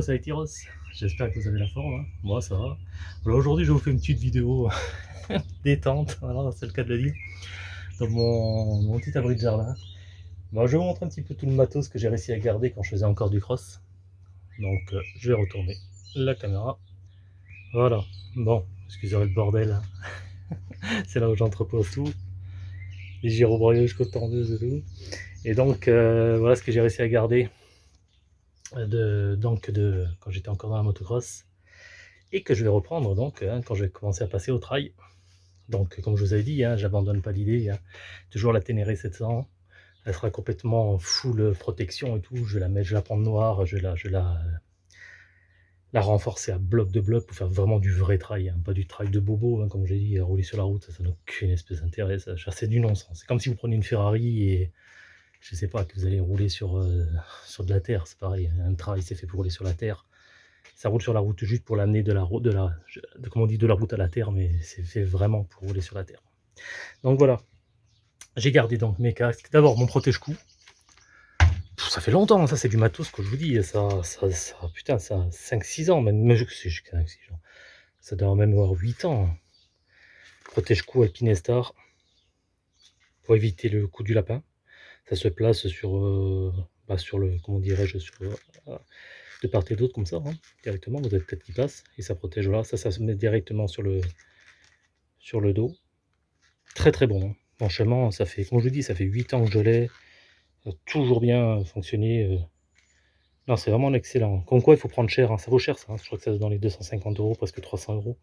Hello, ça Tyros. J'espère que vous avez la forme. Hein. Moi, ça va. Aujourd'hui, je vous fais une petite vidéo détente. Voilà, c'est le cas de le dire. Dans mon, petit abri de jardin. Bon, je vous montrer un petit peu tout le matos que j'ai réussi à garder quand je faisais encore du cross. Donc, euh, je vais retourner la caméra. Voilà. Bon, excusez le bordel. Hein. c'est là où j'entrepose tout. Les gyrobrios jusqu'aux tendeuses et tout. Et donc, euh, voilà ce que j'ai réussi à garder de, donc de, quand j'étais encore dans la motocross et que je vais reprendre donc hein, quand je vais commencer à passer au trail. Donc comme je vous avais dit, hein, j'abandonne pas l'idée, hein. toujours la Ténéré 700, elle sera complètement full protection et tout, je la mettre, je la prendre noire, je la, je la, la renforcer à bloc de bloc pour faire vraiment du vrai trail, pas du trail de bobo, comme j'ai dit, rouler sur la route, ça n'a aucune espèce d'intérêt, c'est du non-sens. C'est comme si vous prenez une Ferrari et je sais pas, que vous allez rouler sur, euh, sur de la terre, c'est pareil, un trail c'est fait pour rouler sur la terre. Ça roule sur la route juste pour l'amener de la route, de la, on dit, de la route à la terre, mais c'est fait vraiment pour rouler sur la terre. Donc voilà, j'ai gardé donc mes casques. D'abord mon protège-cou. Ça fait longtemps, ça c'est du matos que je vous dis, ça, ça, ça putain, ça 5-6 ans, même, je sais, 5 6 ans. Ça doit même avoir 8 ans. Protège-cou Alpinestar pour éviter le coup du lapin ça se place sur, euh, bah, sur le, comment dirais-je, sur, euh, de part et d'autre comme ça, hein, directement, vous avez tête qui passe, et ça protège, voilà, ça, ça se met directement sur le, sur le dos. Très très bon, hein. franchement, ça fait, comme je vous dis, ça fait 8 ans que je l'ai, toujours bien fonctionné. Euh. Non, c'est vraiment excellent. Comme quoi, il faut prendre cher, hein. ça vaut cher ça, je crois que ça dans les 250 euros, presque 300 euros.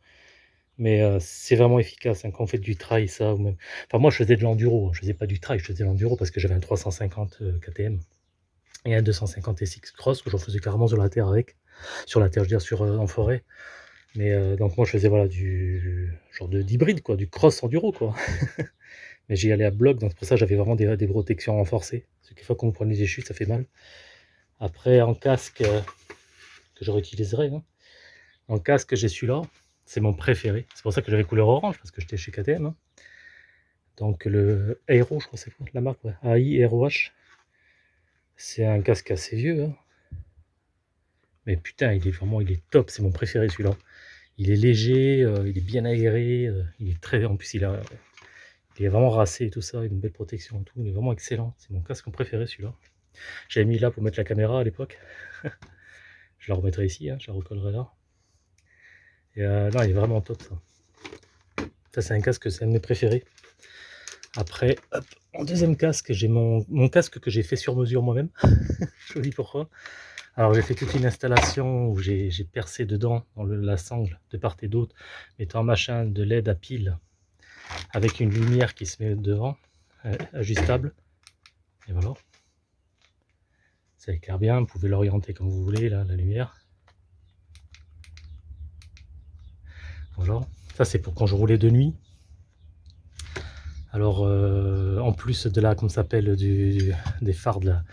Mais euh, c'est vraiment efficace hein, quand on fait du trail, ça. Ou même... Enfin, moi, je faisais de l'enduro. Je faisais pas du trail, je faisais de l'enduro parce que j'avais un 350 euh, KTM et un 250 SX Cross que j'en faisais carrément sur la terre avec. Sur la terre, je veux dire, sur, euh, en forêt. Mais donc, moi, je faisais voilà, du genre d'hybride, quoi, du cross enduro, quoi. Mais j'y allais à bloc, donc pour ça, j'avais vraiment des, des, protections renforcées. Parce que fois qu'on vous prenez des chutes, ça fait mal. Après, en casque, que je réutiliserai, hein. en casque, j'ai celui-là. C'est mon préféré. C'est pour ça que j'avais couleur orange, parce que j'étais chez KTM. Hein. Donc le Aero, je crois c'est quoi la marque ouais. AI. C'est un casque assez vieux. Hein. Mais putain, il est vraiment il est top. C'est mon préféré celui-là. Il est léger, euh, il est bien aéré. Euh, il est très... En plus, il est vraiment racé et tout ça. Il a une belle protection et tout. Il est vraiment excellent. C'est mon casque préféré celui-là. J'avais mis là pour mettre la caméra à l'époque. je la remettrai ici, hein, je la recollerai là. Euh, non, il est vraiment top ça. Ça, c'est un casque, c'est un de mes préférés. Après, en deuxième casque, j'ai mon, casque que j'ai fait sur mesure moi-même. je vous dis pourquoi. Alors, j'ai fait toute une installation où j'ai percé dedans, dans la sangle, de part et d'autre, mettant un machin de LED à pile, avec une lumière qui se met devant, euh, ajustable. Et voilà. Ça éclaire bien, vous pouvez l'orienter comme vous voulez, là, la lumière. Ça c'est pour quand je roulais de nuit. Alors, euh, en plus de la, comment s'appelle, des phares de la,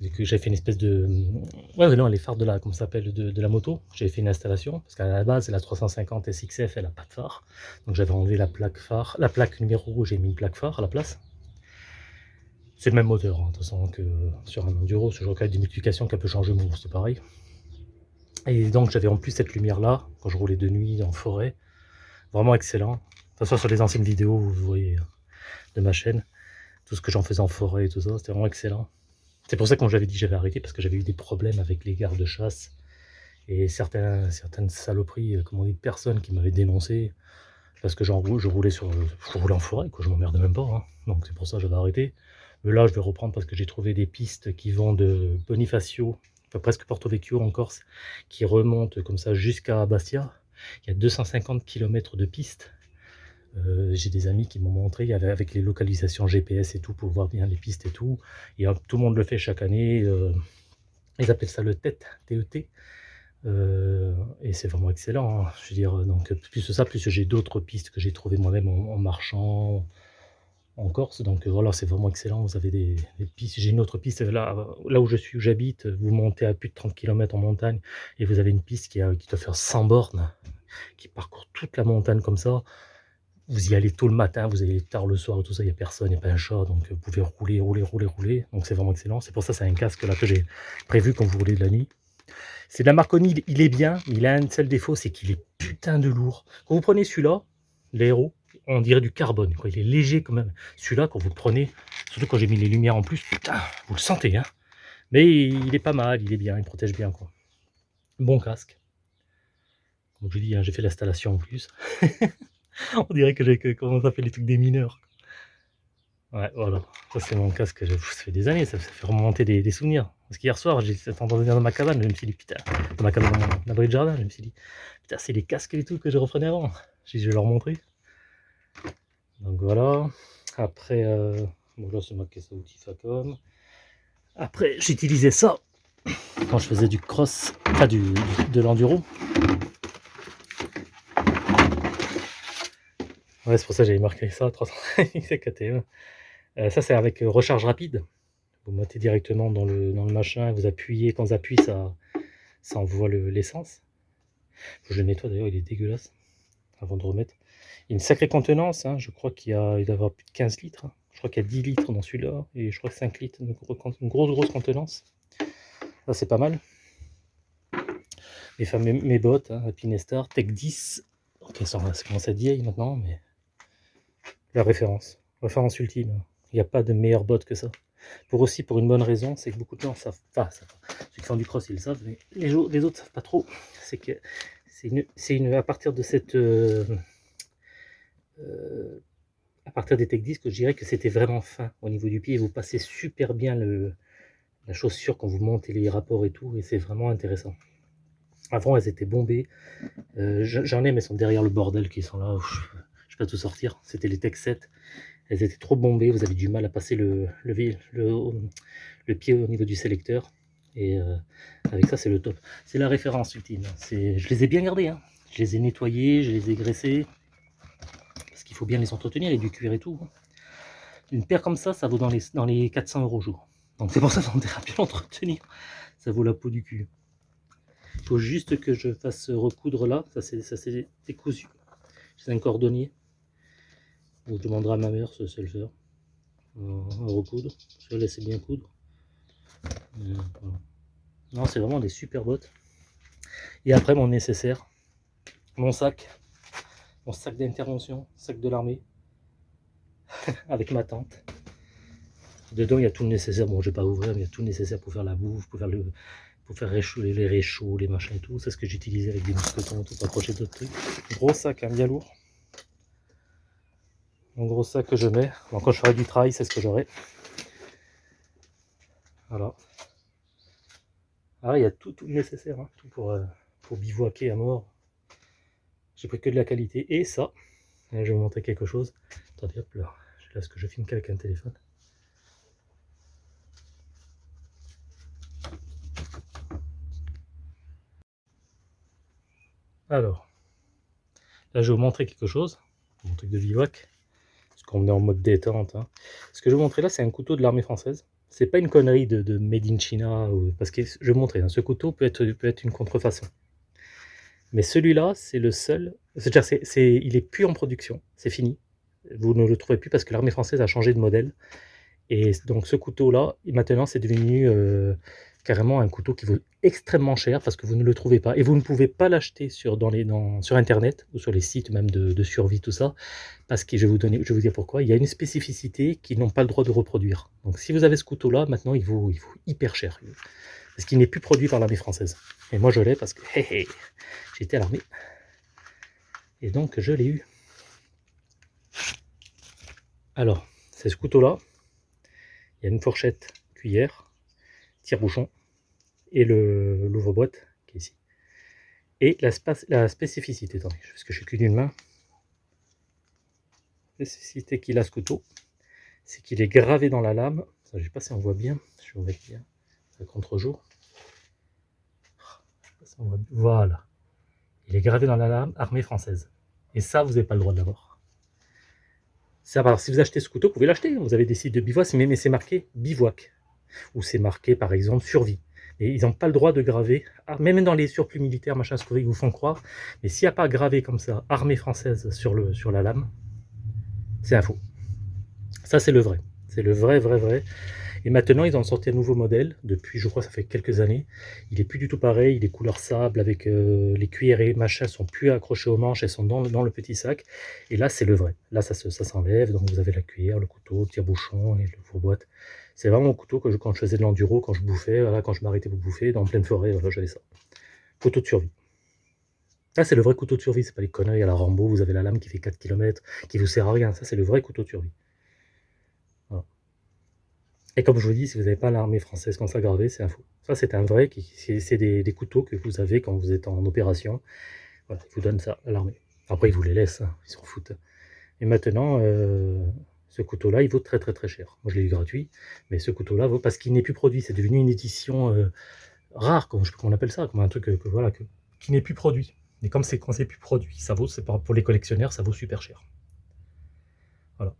j'avais fait une espèce de, non, les phares de la, comment s'appelle, de, la moto, j'avais fait une installation, parce qu'à la base, la 350 SXF, elle n'a pas de phare, donc j'avais enlevé la plaque phare, la plaque numéro rouge, j'ai mis une plaque phare à la place. C'est le même moteur, hein, de toute façon, que sur un enduro, ce genre de multiplication qui a peu changé, c'est pareil. Et donc j'avais en plus cette lumière là, quand je roulais de nuit en forêt. Vraiment excellent. De toute façon sur les anciennes vidéos, vous voyez, de ma chaîne, tout ce que j'en faisais en forêt et tout ça, c'était vraiment excellent. C'est pour ça que j'avais dit j'avais arrêté, parce que j'avais eu des problèmes avec les gardes-chasse et certains, certaines saloperies, euh, comment on dit, personnes qui m'avaient dénoncé parce que je roulais sur, je roulais en forêt, quoi, je m'emmerdais même pas, hein. donc c'est pour ça que j'avais arrêté. Mais là, je vais reprendre parce que j'ai trouvé des pistes qui vont de Bonifacio presque Porto Vecchio en Corse, qui remonte comme ça jusqu'à Bastia. Il y a 250 km de piste. Euh, j'ai des amis qui m'ont montré avec les localisations GPS et tout pour voir bien les pistes et tout. Et tout le monde le fait chaque année. Euh, ils appellent ça le TET, TET. Euh, et c'est vraiment excellent. Hein. Je veux dire, donc plus ça, plus j'ai d'autres pistes que j'ai trouvées moi-même en, marchant, en Corse. Donc euh, voilà, c'est vraiment excellent. Vous avez des, pistes. J'ai une autre piste là, là où je suis, où j'habite. Vous montez à plus de 30 km en montagne et vous avez une piste qui, a, qui doit faire 100 bornes, qui parcourt toute la montagne comme ça. Vous y allez tôt le matin, vous allez tard le soir, tout ça, il n'y a personne, il n'y a pas un chat, donc vous pouvez rouler, rouler, rouler, rouler. Donc c'est vraiment excellent. C'est pour ça c'est un casque là que j'ai prévu quand vous roulez de la nuit. C'est de la Marconi, il est bien, il a un seul défaut, c'est qu'il est putain de lourd. Quand vous prenez celui-là, l'aéro, on dirait du carbone, quoi. il est léger quand même. Celui-là, quand vous le prenez, surtout quand j'ai mis les lumières en plus, putain, vous le sentez, hein. Mais il est pas mal, il est bien, il protège bien, quoi. Bon casque. Comme je dis, hein, j'ai fait l'installation en plus. on dirait que j'ai commencé à faire les trucs des mineurs. Ouais, voilà. Ça, c'est mon casque. Ça fait des années, ça, fait remonter des, souvenirs. Parce qu'hier soir, j'ai entendu dans ma cabane, je me suis dit, putain, dans ma cabane, dans mon de jardin, je me suis dit, putain, c'est les casques et tout que je reprenais avant. Je vais leur montrer. Donc voilà. Après, euh, bon, là, c'est ma à outils Facom. Après, j'utilisais ça quand je faisais du cross, enfin du, de l'enduro. Ouais, c'est pour ça que j'avais marqué ça, 300 KTM. Euh, ça, c'est avec euh, recharge rapide. Vous mettez directement dans le, dans le machin, vous appuyez, quand vous appuyez, ça, ça envoie l'essence. je le nettoie d'ailleurs, il est dégueulasse, avant de remettre. Une sacrée contenance, hein. je crois qu'il y a, doit avoir plus de 15 litres. Je crois qu'il y a 10 litres dans celui-là, et je crois que 5 litres, une grosse, grosse contenance. Ça, c'est pas mal. Les fameux, mes bottes, hein, Pinestar, Tech 10. Ok, ça commence à vieille maintenant, mais la référence, référence ultime. Il n'y a pas de meilleure botte que ça. Pour aussi, pour une bonne raison, c'est que beaucoup de gens savent pas, ceux qui font du cross, ils le savent, mais les, les autres ne savent pas trop. C'est que c'est une, une, à partir de cette, euh, euh, à partir des Tech 10, que je dirais que c'était vraiment fin au niveau du pied. Vous passez super bien la chaussure quand vous montez les rapports et tout, et c'est vraiment intéressant. Avant, elles étaient bombées. Euh, j'en ai, mais sont derrière le bordel qui sont là. je ne pas tout sortir. C'était les Tech 7 elles étaient trop bombées, vous avez du mal à passer le, pied au niveau du sélecteur. Et euh, avec ça, c'est le top. C'est la référence ultime. Je les ai bien gardées. Hein. Je les ai nettoyées, je les ai graissées. Qu'il faut bien les entretenir, et du cuir et tout. Une paire comme ça, ça vaut dans les, dans les 400 euros jour. Donc c'est pour ça qu'on devrait bien l'entretenir. Ça vaut la peau du cul. Il faut juste que je fasse recoudre là. Ça c'est décousu. C'est un cordonnier. Je demanderai à ma mère c'est le faire. à recoudre. Je laisser bien coudre. Euh, non, c'est vraiment des super bottes. Et après, mon nécessaire. Mon sac. Mon sac d'intervention. Sac de l'armée. Avec ma tente. Dedans, il y a tout le nécessaire. Bon, je vais pas ouvrir, mais il y a tout le nécessaire pour faire la bouffe, pour faire le les réchauds, les machins et tout. C'est ce que j'utilisais avec des mousquetons tout, pour accrocher d'autres trucs. Gros sac, hein, bien lourd mon gros sac que je mets. quand je ferai du travail, c'est ce que j'aurai. Voilà. Ah, il y a tout, tout nécessaire, hein, tout pour, euh, pour bivouaquer à mort. J'ai pris que de la qualité. Et ça, je vais vous montrer quelque chose. Attendez, hop là. Là, ce que je filme qu'avec un téléphone. Alors, là, je vais vous montrer quelque chose. Mon truc de bivouac qu'on est en mode détente. Hein. Ce que je vais vous montrer là, c'est un couteau de l'armée française. C'est pas une connerie de, Made in China, parce que je vais vous montrer, hein, ce couteau peut être, peut être une contrefaçon. Mais celui-là, c'est le seul, c'est-à-dire c'est, il est plus en production, c'est fini. Vous ne le trouvez plus parce que l'armée française a changé de modèle. Et donc ce couteau-là, maintenant, c'est devenu euh, carrément un couteau qui vaut extrêmement cher parce que vous ne le trouvez pas. Et vous ne pouvez pas l'acheter sur, Internet ou sur les sites même de, survie, tout ça. Parce que je vais, vous donner, dire pourquoi. Il y a une spécificité qu'ils n'ont pas le droit de reproduire. Donc si vous avez ce couteau-là, maintenant, il vaut hyper cher. Parce qu'il n'est plus produit par l'armée française. Et moi, je l'ai parce que j'étais à l'armée. Et donc, je l'ai eu. Alors, c'est ce couteau-là. Il y a une fourchette cuillère tire-bouchon et l'ouvre-boîte qui est ici. Et la, spécificité, attendez, parce que je suis qu'une d'une main, la spécificité qu'il a ce couteau, c'est qu'il est gravé dans la lame. Ça, je sais pas si on voit bien, je vais bien, contre-jour. Voilà. Il est gravé dans la lame armée française. Et ça, vous n'avez pas le droit de l'avoir. Ça, si vous achetez ce couteau, vous pouvez l'acheter. Vous avez des sites de bivouac, mais c'est marqué bivouac où c'est marqué par exemple survie. Et ils n'ont pas le droit de graver, ah, même dans les surplus militaires, machin, ce qu'ils vous font croire, mais s'il n'y a pas gravé comme ça, armée française sur, le, sur la lame, c'est un faux. Ça, c'est le vrai. C'est le vrai, vrai, vrai. Et maintenant, ils ont sorti un nouveau modèle, depuis, je crois, ça fait quelques années. Il est plus du tout pareil, il est couleur sable, avec euh, les cuillères et machins sont plus accrochés aux manches, elles sont dans, le petit sac. Et là, c'est le vrai. Là, ça s'enlève, donc vous avez la cuillère, le couteau, le tire-bouchon et le boîte. C'est vraiment mon couteau que je, quand je faisais de l'enduro, quand je bouffais, voilà, quand je m'arrêtais pour bouffer, dans pleine forêt, j'avais ça. Couteau de survie. Là, c'est le vrai couteau de survie, c'est pas les conneries à la Rambo, vous avez la lame qui fait 4 km, qui vous sert à rien. Ça, c'est le vrai couteau de survie. Et comme je vous dis, si vous n'avez pas l'armée française gravée, c'est un faux. Ça, c'est un vrai, c'est des, couteaux que vous avez quand vous êtes en opération. Voilà, ils vous donnent ça à l'armée. Après, ils vous les laissent, hein, ils s'en foutent. Et maintenant, euh, ce couteau-là, il vaut très très très cher. Moi, je l'ai eu gratuit, mais ce couteau-là vaut parce qu'il n'est plus produit. C'est devenu une édition euh, rare, comme, on appelle ça, comme un truc voilà, qui n'est plus produit. Et comme c'est quand c'est plus produit, ça vaut, c'est pour les collectionneurs, ça vaut super cher. Voilà.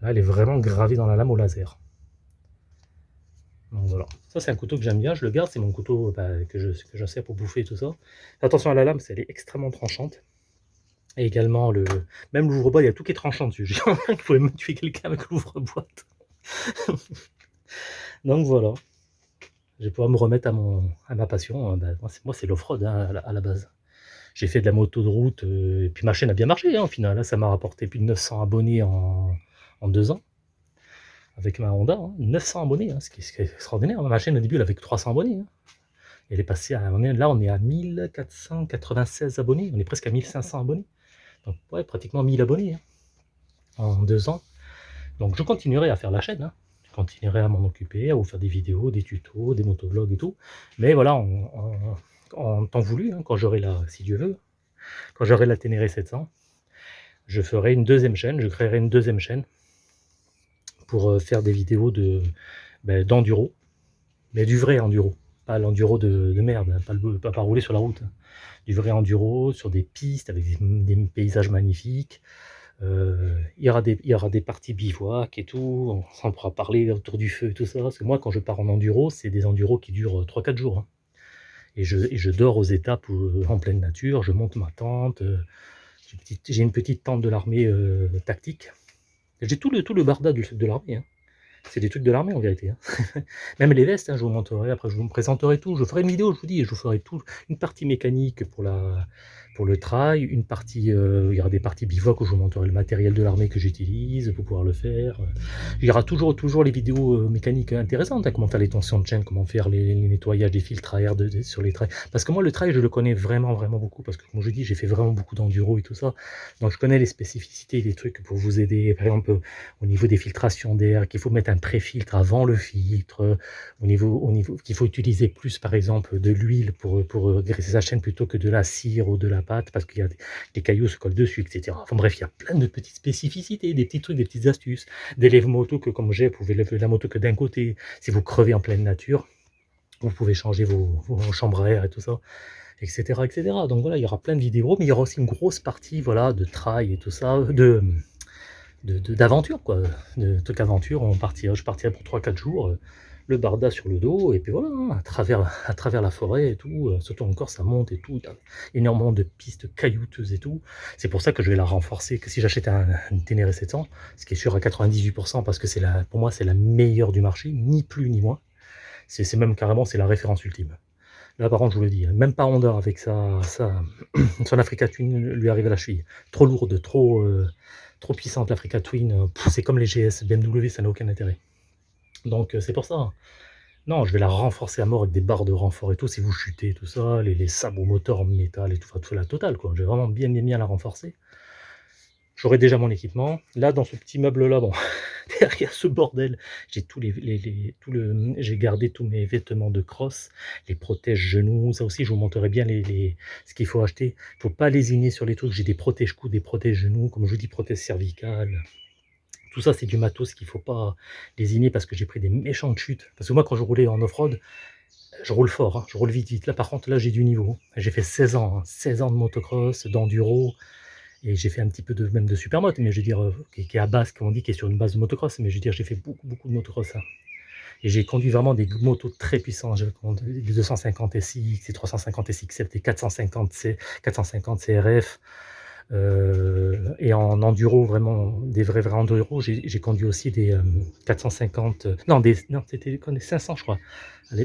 Là, elle est vraiment gravée dans la lame au laser. Donc voilà, ça c'est un couteau que j'aime bien, je le garde, c'est mon couteau bah, que, je, sers pour bouffer tout ça. Attention à la lame, elle est extrêmement tranchante. Et également, le même l'ouvre-boîte, il y a tout qui est tranchant dessus. J'ai qu'il pouvait me tuer quelqu'un avec l'ouvre-boîte. Donc voilà, je vais pouvoir me remettre à, mon, à ma passion. Bah, moi, c'est l'off-road hein, à, la base. J'ai fait de la moto de route, euh, et puis ma chaîne a bien marché hein, au final. ça m'a rapporté plus de 900 abonnés en deux ans avec ma Honda, 900 hein. abonnés, hein, ce, qui est, extraordinaire. Ma chaîne au début elle avait que 300 abonnés. Hein. Elle est passée à, là on est à 1496 abonnés, on est presque à 1500 abonnés. Donc ouais, pratiquement 1000 abonnés en deux ans. Donc je continuerai à faire la chaîne, je continuerai à m'en occuper, à vous faire des vidéos, des tutos, des motovlogs et tout. Mais voilà, en, temps voulu, quand j'aurai la, si Dieu veut, quand j'aurai la Ténéré 700, je ferai une deuxième chaîne, je créerai une deuxième chaîne pour euh, faire des vidéos de ben, d'enduro, mais du vrai enduro, pas l'enduro de, merde, hein, pas, le, pas, rouler sur la route, hein. du vrai enduro sur des pistes avec des, paysages magnifiques. Euh, il, y aura des, il y aura des parties bivouac et tout, on, pourra parler autour du feu et tout ça. Parce que moi, quand je pars en enduro, c'est des enduros qui durent 3-4 jours. Hein. Et, je, je, dors aux étapes en pleine nature, je monte ma tente. Euh, j'ai une petite tente de l'armée tactique j'ai tout le, tout le barda de, l'armée. Hein. C'est des trucs de l'armée en vérité. Hein. Même les vestes, hein, je vous montrerai, après je vous présenterai tout. Je ferai une vidéo, je vous dis, je vous ferai tout. Une partie mécanique pour la, pour le trail, une partie, euh, il y aura des parties bivouac où je vous montrerai le matériel de l'armée que j'utilise pour pouvoir le faire. Il y aura toujours, toujours les vidéos euh, mécaniques intéressantes, hein, comment faire les tensions de chaîne, comment faire les, nettoyages des filtres à air sur les trails. Parce que moi, le trail, je le connais vraiment, vraiment beaucoup, parce que comme je dis, j'ai fait vraiment beaucoup d'enduro et tout ça. Donc je connais les spécificités, les trucs pour vous aider, par exemple, au niveau des filtrations d'air, qu'il faut mettre un pré-filtre avant le filtre, au niveau, au niveau qu'il faut utiliser plus, par exemple, de l'huile pour, pour graisser sa chaîne plutôt que de la cire ou de la parce qu'il y a des, cailloux se collent dessus, etc. Enfin bref, il y a plein de petites spécificités, des petits trucs, des petites astuces, des lève-motos que comme j'ai, vous pouvez lever la moto que d'un côté, si vous crevez en pleine nature, vous pouvez changer vos, chambres à air et tout ça, etc., etc. Donc voilà, il y aura plein de vidéos, mais il y aura aussi une grosse partie, voilà, de trail et tout ça, de d'aventure, quoi, de trucs aventure, on partira, je partirai pour 3-4 jours, le barda sur le dos, et puis voilà, hein, à, travers, à travers la forêt et tout, euh, surtout encore ça monte et tout, énormément de pistes caillouteuses et tout. C'est pour ça que je vais la renforcer, que si j'achète un, une Ténéré 700, ce qui est sûr à 98%, parce que c'est la, pour moi c'est la meilleure du marché, ni plus ni moins. C'est même carrément, c'est la référence ultime. Là, par contre, je vous le dis, hein, même pas Honda avec sa, son Africa Twin lui arrive à la cheville. Trop lourde, trop, euh, puissante l'Africa Twin. Euh, c'est comme les GS BMW, ça n'a aucun intérêt. Donc euh, c'est pour ça. Non, je vais la renforcer à mort avec des barres de renfort et tout, si vous chutez, tout ça, les, les sabots moteurs en métal et tout, tout la totale, quoi. Je vais vraiment bien, bien, bien la renforcer. J'aurai déjà mon équipement. Là, dans ce petit meuble-là, bon, derrière ce bordel, j'ai les, le, gardé tous mes vêtements de crosse, les protèges genoux, ça aussi, je vous montrerai bien les, ce qu'il faut acheter. Il faut pas lésiner sur les trucs. J'ai des protèges coups, des protèges genoux, comme je vous dis, protèges cervicales. Tout ça, c'est du matos qu'il ne faut pas désigner parce que j'ai pris des méchantes chutes. Parce que moi, quand je roulais en off-road, je roule fort, hein. je roule vite, vite. Là, par contre, là, j'ai du niveau. J'ai fait 16 ans, 16 hein. ans de motocross, d'enduro, et j'ai fait un petit peu de même de supermoto, mais je veux dire, euh, qui, est à base, comme on dit, qui est sur une base de motocross, mais je veux dire, j'ai fait beaucoup, beaucoup de motocross. Hein. Et j'ai conduit vraiment des motos très puissantes. J'ai conduit les 250 SX, les 350 SX, les 450, C, 450 CRF, Euh, et en enduro, vraiment, des vrais vrais enduro, j'ai conduit aussi des 450, euh, non, non c'était des 500 je crois.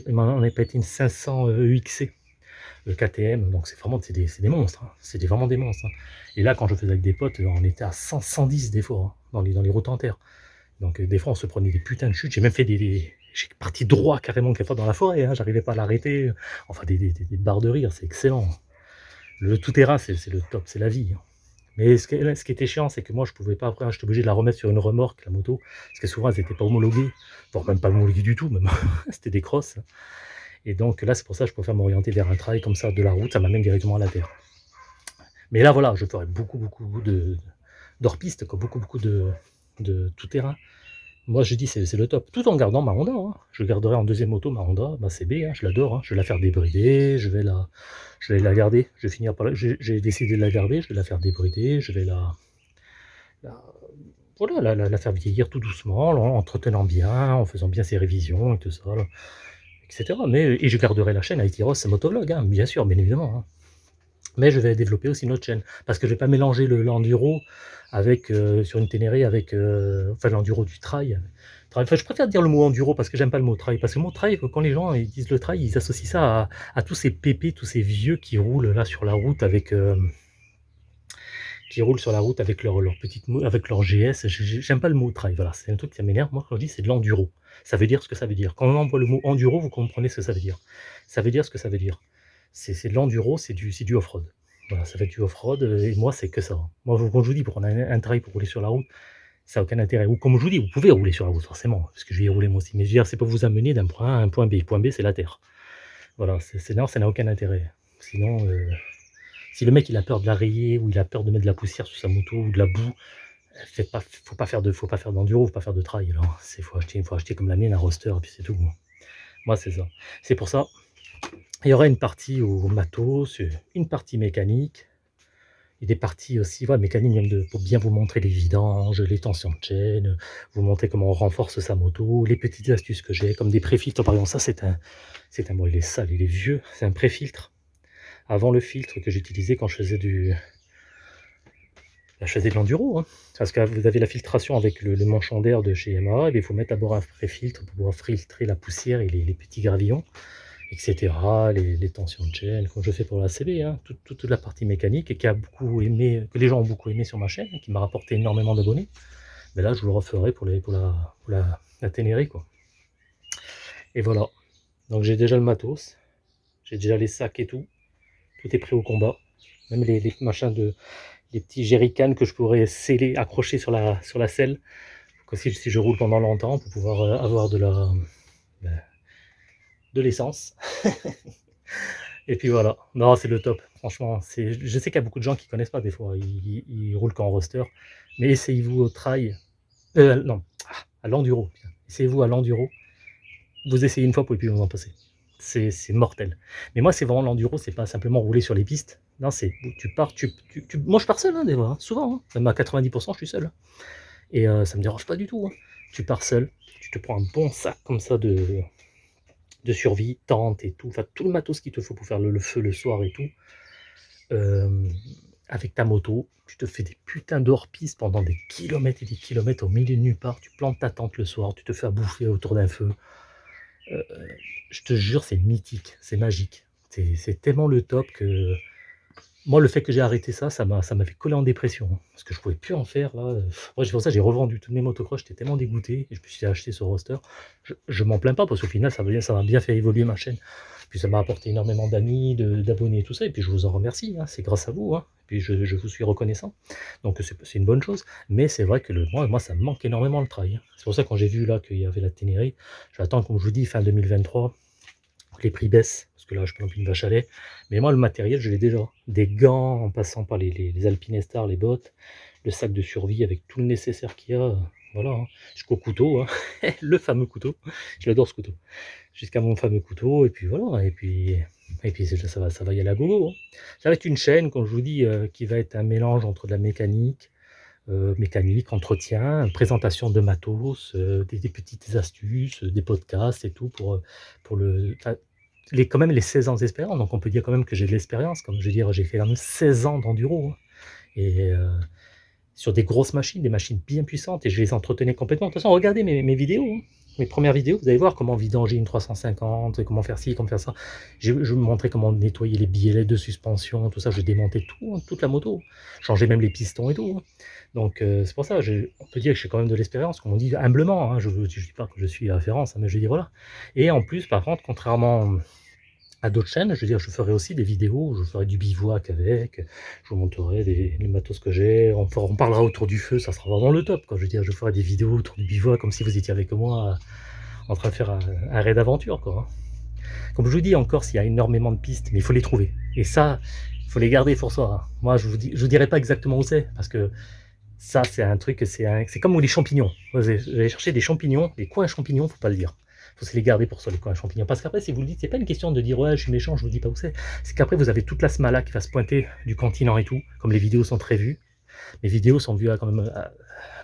On n'a pas été une 500 EXC, le KTM, donc c'est vraiment, des, des, monstres, hein. c'est vraiment des monstres. Hein. Et là, quand je faisais avec des potes, on était à 100, 110 des fois, hein, dans, les, dans les routes en terre. Donc des fois, on se prenait des putains de chutes. J'ai même fait des, j'ai parti droit carrément quelquefois dans la forêt, hein, j'arrivais pas à l'arrêter. Enfin, des, des, barres de rire, c'est excellent. Le tout-terrain, c'est le top, c'est la vie. Mais ce qui, ce qui, était chiant, c'est que moi, je pouvais pas, après, j'étais obligé de la remettre sur une remorque, la moto, parce que souvent, elles n'étaient pas homologuées, voire même pas homologuées du tout, même. C'était des crosses. Et donc là, c'est pour ça que je préfère m'orienter vers un trail comme ça de la route, ça m'amène directement à la terre. Mais là, voilà, je ferai beaucoup, beaucoup de d'hors-piste, beaucoup, beaucoup de, de tout-terrain. Moi, je dis c'est le top, tout en gardant ma Honda. Hein. Je garderai en deuxième moto ma Honda, ma CB, hein, je l'adore. Hein. Je vais la faire débrider, je vais la, je vais la garder. Je vais finir par J'ai décidé de la garder, je vais la faire débrider, je vais la, voilà, la, faire vieillir tout doucement, en entretenant bien, en faisant bien ses révisions et tout ça, etc. Mais, et je garderai la chaîne Aitiros Motovlog, bien sûr, bien évidemment. Mais je vais développer aussi une autre chaîne, parce que je ne vais pas mélanger l'enduro avec, euh, sur une Ténéré avec euh, enfin, l'enduro du trail. Enfin, je préfère dire le mot enduro parce que j'aime pas le mot trail. Parce que le mot trail, quand les gens ils disent le trail, ils associent ça à, tous ces pépés, tous ces vieux qui roulent là sur la route avec. Euh, qui roulent sur la route avec leur, leur petite avec leur GS. J'aime pas le mot trail. Voilà, c'est un truc qui m'énerve. Moi, quand je dis c'est de l'enduro, ça veut dire ce que ça veut dire. Quand on envoie le mot enduro, vous comprenez ce que ça veut dire. Ça veut dire ce que ça veut dire. C'est de l'enduro, c'est du, du off-road. Voilà, ça fait du off-road, euh, et moi, c'est que ça. Moi, comme je vous dis, pour un, un trail pour rouler sur la route, ça n'a aucun intérêt. Ou comme je vous dis, vous pouvez rouler sur la route, forcément, parce que je vais y rouler moi aussi. Mais je veux dire, c'est pour vous amener d'un point A à un point B. Point B, c'est la terre. Voilà, c'est non, ça n'a aucun intérêt. Sinon, euh, si le mec il a peur de la rayer, ou il a peur de mettre de la poussière sur sa moto, ou de la boue, faut pas faire de, faut pas faire d'enduro, faut pas faire de trail. Il faut acheter, comme la mienne un roster, et puis c'est tout. Moi, c'est ça. C'est pour ça, il y aura une partie au matos, une partie mécanique, et des parties aussi voilà, mécaniques pour bien vous montrer les vidanges, les tensions de chaîne, vous montrer comment on renforce sa moto, les petites astuces que j'ai, comme des préfiltres. Par exemple, ça c'est un, c'est un, il est sale, il est vieux, c'est un préfiltre. Avant le filtre que j'utilisais quand je faisais du, je faisais de l'enduro, hein. parce que vous avez la filtration avec le, manchon d'air de chez MA, et il faut mettre d'abord un préfiltre pour pouvoir filtrer la poussière et les petits gravillons etc. Les, tensions de chaîne, comme je fais pour la CB, hein, toute, la partie mécanique et qui a beaucoup aimé, que les gens ont beaucoup aimé sur ma chaîne, qui m'a rapporté énormément d'abonnés. Mais là, je vous le referai pour, la, pour la, Ténéré, quoi. Et voilà. Donc j'ai déjà le matos, j'ai déjà les sacs et tout. Tout est prêt au combat. Même les, machins de, les petits jerrycans que je pourrais sceller, accrocher sur la, sur la selle. Si, si je roule pendant longtemps, pour pouvoir euh, avoir de la, ben, de l'essence. et puis voilà. Non, c'est le top. Franchement, c'est. je sais qu'il y a beaucoup de gens qui connaissent pas des fois. Ils, roulent qu'en roster. Mais essayez-vous au trail. Euh, non, ah, à l'enduro. Essayez-vous à l'enduro. Vous essayez une fois, pour ne plus vous en passer. C'est mortel. Mais moi, c'est vraiment l'enduro, c'est pas simplement rouler sur les pistes. Non, c'est tu pars, tu, moi je pars seul hein, des fois, hein. souvent, hein. même à 90% je suis seul. Et euh, ça me dérange pas du tout. Tu pars seul, tu te prends un bon sac comme ça de, survie, tente et tout, enfin tout le matos qu'il te faut pour faire le, feu le soir et tout, euh, avec ta moto, tu te fais des putains d'hors-piste pendant des kilomètres et des kilomètres au milieu de nulle part, tu plantes ta tente le soir, tu te fais à bouffer autour d'un feu. Euh, je te jure, c'est mythique, c'est magique. C'est tellement le top que moi, le fait que j'ai arrêté ça, ça m'a fait coller en dépression. Hein, parce que je pouvais plus en faire. Là. Moi, pour ça j'ai revendu toutes mes motocross. J'étais tellement dégoûté. Et je me suis acheté ce roster. Je, je m'en plains pas parce qu'au final, ça m'a ça bien fait évoluer ma chaîne. Puis ça m'a apporté énormément d'amis, d'abonnés tout ça. Et puis je vous en remercie. Hein. C'est grâce à vous. Hein. Puis je, vous suis reconnaissant. Donc c'est une bonne chose. Mais c'est vrai que moi, moi, ça me manque énormément le trail. C'est pour ça que quand j'ai vu là qu'il y avait la Ténéré, je vais attendre, comme je vous dis, fin 2023 les prix baissent, parce que là, je plus une vache à lait. Mais moi, le matériel, je l'ai déjà. Des gants, en passant par les, les, les les bottes, le sac de survie avec tout le nécessaire qu'il y a. Voilà, hein. jusqu'au couteau, hein. le fameux couteau. Je l'adore ce couteau. Jusqu'à mon fameux couteau, et puis voilà, et puis, et puis ça, va, ça va y aller à gogo. Hein. Ça va être une chaîne, comme je vous dis, euh, qui va être un mélange entre de la mécanique, euh, mécanique, entretien, présentation de matos, euh, des, petites astuces, des podcasts et tout pour, pour le, les, quand même les 16 ans d'expérience. Donc on peut dire quand même que j'ai de l'expérience. Comme je veux dire, j'ai fait quand même 16 ans d'enduro. Hein. Et sur des grosses machines, des machines bien puissantes, et je les entretenais complètement. De toute façon, regardez mes, vidéos, hein. Mes premières vidéos, vous allez voir comment vidanger une 350, comment faire ci, comment faire ça. Je, je vous montrais comment nettoyer les billets de suspension, tout ça, je démontais tout, hein, toute la moto. Changeais même les pistons et tout. Hein. Donc euh, c'est pour ça, on peut dire que j'ai quand même de l'expérience, comme on dit humblement, je ne dis pas que je suis référence, mais je dis voilà. Et en plus, par contre, contrairement à d'autres chaînes. Je veux dire, je ferai aussi des vidéos, je ferai du bivouac avec, je vous montrerai les matos que j'ai, on, on, parlera autour du feu, ça sera vraiment le top. Quoi. Je veux dire, je ferai des vidéos autour du bivouac comme si vous étiez avec moi en train de faire un, raid d'aventure. Hein. Comme je vous dis, encore, s'il y a énormément de pistes, mais il faut les trouver. Et ça, il faut les garder pour soi. Hein. Moi, je vous vous dirai pas exactement où c'est, parce que ça, c'est un truc, c'est comme les champignons. Vous allez chercher des champignons, des coins champignons, faut pas le dire faut se les garder pour ça, les coins champignons. Parce qu'après, si vous le dites, c'est pas une question de dire ouais, je suis méchant, je vous dis pas où c'est. C'est qu'après, vous avez toute la smala qui va se pointer du continent et tout, comme les vidéos sont très vues. Mes vidéos sont vues à quand même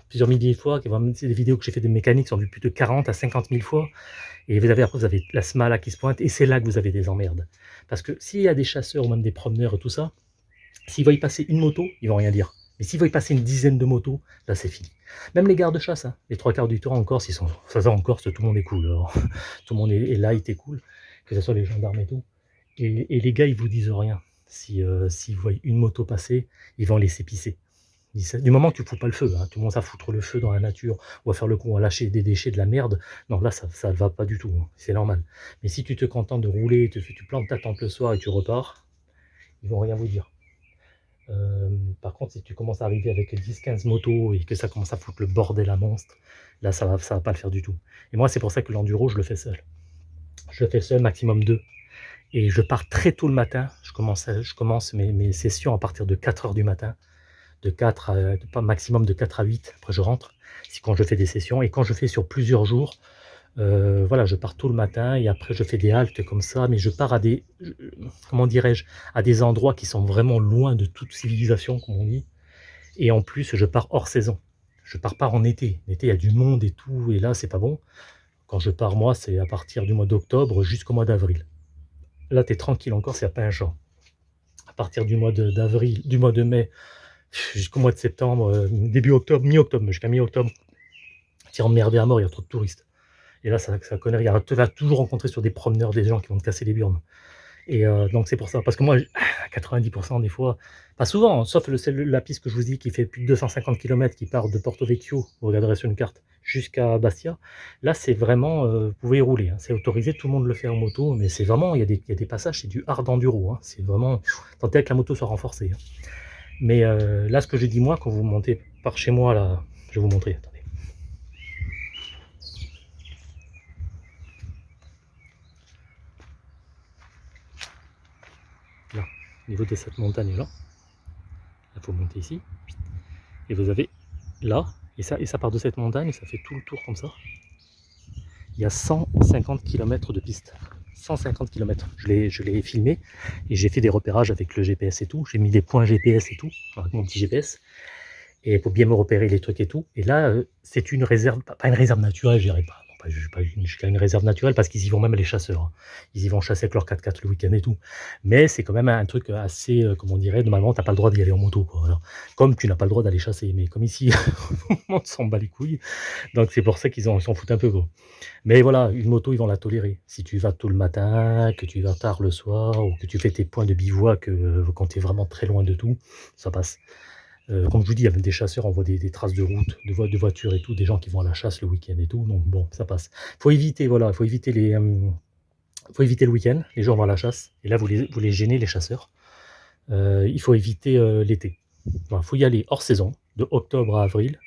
plusieurs milliers de fois. Des vidéos que j'ai fait de mécanique sont vues plus de 40 à 50 000 fois. Et vous avez après, vous avez la smala qui se pointe, et c'est là que vous avez des emmerdes. Parce que s'il y a des chasseurs ou même des promeneurs et tout ça, s'ils voient y passer une moto, ils vont rien dire. Mais s'il va y passer une dizaine de motos, là c'est fini. Même les gardes-chasse, hein, les trois quarts du temps en Corse, ils sont, ça, en Corse, tout le monde est cool. tout le monde est, il est cool, que ce soit les gendarmes et tout. Et, les gars, ils vous disent rien. S'ils si, voient une moto passer, ils vont laisser pisser. Du moment que tu ne fous pas le feu, hein, tu commences à foutre le feu dans la nature, ou à faire le coup, à lâcher des déchets, de la merde, non, là, ça ne va pas du tout, hein, c'est normal. Mais si tu te contentes de rouler, tu plantes ta tente le soir et tu repars, ils vont rien vous dire. Euh, par contre, si tu commences à arriver avec 10-15 motos et que ça commence à foutre le bordel à monstre, là, ça va, ça va pas le faire du tout. Et moi, c'est pour ça que l'enduro, je le fais seul. Je le fais seul, maximum 2. Et je pars très tôt le matin. Je commence, je commence mes, sessions à partir de 4 heures du matin. De 4 à, pas maximum de 4 à 8. Après, je rentre. C'est quand je fais des sessions. Et quand je fais sur plusieurs jours, euh, voilà, je pars tôt le matin et après je fais des haltes comme ça, mais je pars à des, comment dirais-je, à des endroits qui sont vraiment loin de toute civilisation, comme on dit. Et en plus, je pars hors saison. Je pars pas en été. L'été, il y a du monde et tout, et là, c'est pas bon. Quand je pars, moi, c'est à partir du mois d'octobre jusqu'au mois d'avril. Là, tu es tranquille encore, c'est à Pinchant. À partir du mois d'avril, du mois de mai jusqu'au mois de septembre, euh, début octobre, mi-octobre, jusqu'à mi-octobre, tu es emmerdé à mort, il y a trop de touristes. Et là, ça, ça connaît rien. Tu vas toujours rencontrer sur des promeneurs des gens qui vont te casser les burnes. Et euh, donc c'est pour ça. Parce que moi, à 90% des fois, pas souvent, hein, sauf la piste que je vous dis qui fait plus de 250 km, qui part de Porto Vecchio, vous regarderez sur une carte, jusqu'à Bastia. Là, c'est vraiment, euh, vous pouvez y rouler. Hein. c'est autorisé, tout le monde le fait en moto, mais c'est vraiment, il y, a des, passages, c'est du hard enduro. Hein, c'est vraiment, tenter que la moto soit renforcée. Hein. Mais euh, là, ce que j'ai dit moi, quand vous montez par chez moi, je vais vous montrer. Niveau de cette montagne-là. Il faut monter ici. Et vous avez là, et ça, et ça part de cette montagne, ça fait tout le tour comme ça. Il y a 150 km de piste. 150 km. Je l'ai filmé et j'ai fait des repérages avec le GPS et tout. J'ai mis des points GPS et tout, avec mon petit GPS. Et pour bien me repérer les trucs et tout. Et là, euh, c'est une réserve, pas une réserve naturelle, je dirais pas pas jusqu'à une réserve naturelle parce qu'ils y vont même les chasseurs. Hein. Ils y vont chasser avec leur 4x4 le week-end et tout. Mais c'est quand même un truc assez, euh, comme on dirait, normalement, tu n'as pas le droit d'y aller en moto. Comme tu n'as pas le droit d'aller chasser. Mais comme ici, monde s'en bat les couilles. Donc c'est pour ça qu'ils s'en foutent un peu. Quoi. Mais voilà, une moto, ils vont la tolérer. Si tu vas tôt le matin, que tu vas tard le soir, ou que tu fais tes points de bivouac euh, quand tu es vraiment très loin de tout, ça passe. Euh, comme je vous dis, il y des chasseurs, on voit des, traces de route, de, voitures et tout, des gens qui vont à la chasse le week-end et tout, donc bon, ça passe. Il faut éviter, voilà, faut éviter les, euh, faut éviter le week-end, les gens vont à la chasse, et là vous les, vous les gênez les chasseurs. Euh, il faut éviter l'été. Il faut y aller hors saison, de octobre à avril,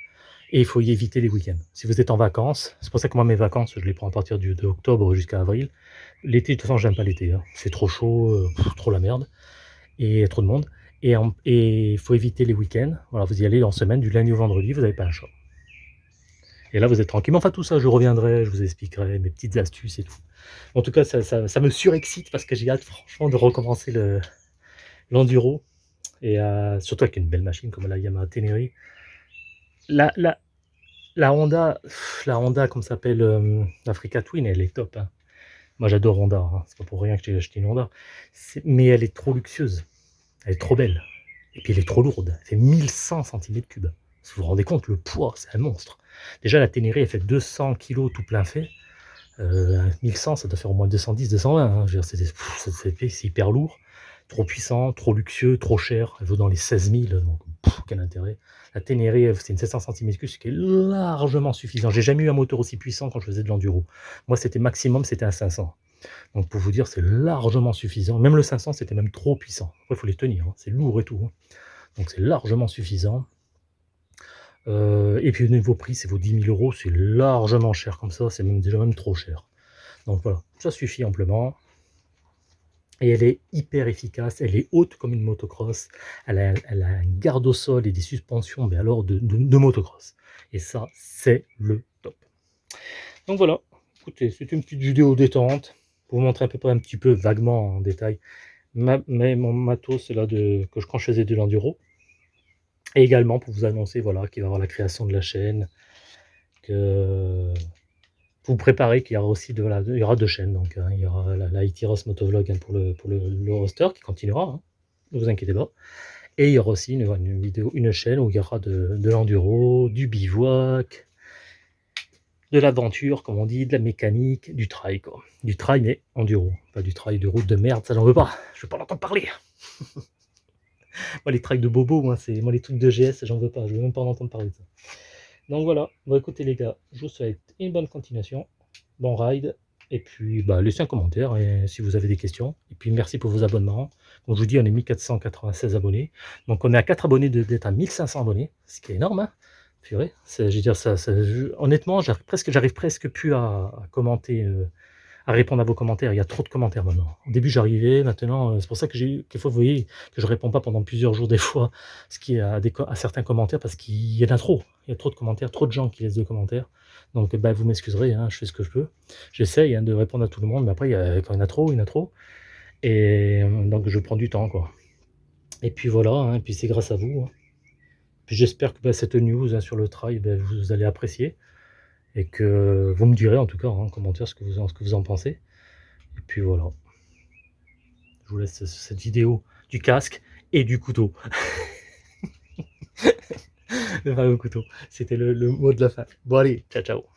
et il faut y éviter les week-ends. Si vous êtes en vacances, c'est pour ça que moi mes vacances, je les prends à partir du, de octobre jusqu'à avril. L'été, de toute façon, j'aime pas l'été, hein. c'est trop chaud, trop la merde, et trop de monde. Et il faut éviter les week-ends. Voilà, vous y allez en semaine, du lundi au vendredi, vous n'avez pas un choix. Et là, vous êtes tranquille. Enfin, tout ça, je reviendrai, je vous expliquerai mes petites astuces et tout. En tout cas, ça, me surexcite parce que j'ai hâte, franchement, de recommencer l'enduro. et euh, surtout avec une belle machine comme la Yamaha la, la Honda, la Honda, comme s'appelle euh, l'Africa Twin, elle est top. Hein. Moi, j'adore Honda. Hein. C'est pas pour rien que j'ai acheté une Honda. Mais elle est trop luxueuse. Elle est trop belle. Et puis elle est trop lourde, elle fait 1100 cm3. Vous vous rendez compte, le poids, c'est un monstre. Déjà la Ténéré, elle fait 200 kg tout plein fait. 1100, ça doit faire au moins 210, 220. Hein. C'est hyper lourd, trop puissant, trop luxueux, trop cher. Elle vaut dans les 16 000, donc quel intérêt. La Ténéré, c'est une 700 cm3, ce qui est largement suffisant. J'ai jamais eu un moteur aussi puissant quand je faisais de l'enduro. Moi, c'était maximum, c'était un 500. Donc pour vous dire, c'est largement suffisant. Même le 500, c'était même trop puissant. il faut les tenir, hein. c'est lourd et tout. Hein. Donc c'est largement suffisant. Euh, et puis au niveau prix, c'est vos 10 000 euros, c'est largement cher comme ça, c'est même déjà même trop cher. Donc voilà, ça suffit amplement. Et elle est hyper efficace, elle est haute comme une motocross, elle a, un garde au sol et des suspensions, mais alors de, de motocross. Et ça, c'est le top. Donc voilà, écoutez, c'est une petite vidéo détente, vous montrer à peu près un petit peu vaguement en détail mais mon matos là de, que je, je faisais de l'enduro. Et également pour vous annoncer voilà, qu'il va y avoir la création de la chaîne, que vous préparez qu'il y aura aussi de, il y aura deux chaînes. Donc hein, il y aura la, la Ross Motovlog hein, pour, le, pour le, roster qui continuera, hein, ne vous inquiétez pas. Et il y aura aussi une, une, vidéo, une chaîne où il y aura de, de l'enduro, du bivouac, de l'aventure, comme on dit, de la mécanique, du trail, quoi. Du trail, mais enduro. Pas du trail de route de merde, ça j'en veux pas. Je veux pas l'entendre parler. moi, les trails de bobo, moi, c'est moi les trucs de GS, j'en veux pas. Je veux même pas en entendre parler de ça. Donc voilà. Bon, écoutez, les gars, je vous souhaite une bonne continuation. Bon ride. Et puis, bah, laissez un commentaire si vous avez des questions. Et puis, merci pour vos abonnements. Comme je vous dis, on est 1496 abonnés. Donc, on est à 4 abonnés d'être à 1500 abonnés, ce qui est énorme. Hein Purée, je veux dire, ça, honnêtement, j'arrive presque, presque plus à, commenter, euh, à répondre à vos commentaires. Il y a trop de commentaires maintenant. Au début, j'arrivais, maintenant, euh, c'est pour ça que j'ai, fois, vous voyez, que je réponds pas pendant plusieurs jours des fois, ce qui est à, des, à certains commentaires parce qu'il y en a trop. Il y a trop de commentaires, trop de gens qui laissent de commentaires. Donc, bah, vous m'excuserez, hein, je fais ce que je peux. J'essaye hein, de répondre à tout le monde, mais après, il y a, quand il y en a trop, il y en a trop. Et euh, donc, je prends du temps, quoi. Et puis voilà, hein, et puis c'est grâce à vous. J'espère que bah, cette news hein, sur le trail, bah, vous allez apprécier. Et que vous me direz en tout cas en commentaire ce que, vous en, pensez. Et puis voilà. Je vous laisse cette vidéo du casque et du couteau. le fameux couteau. C'était le mot de la fin. Bon allez, ciao ciao.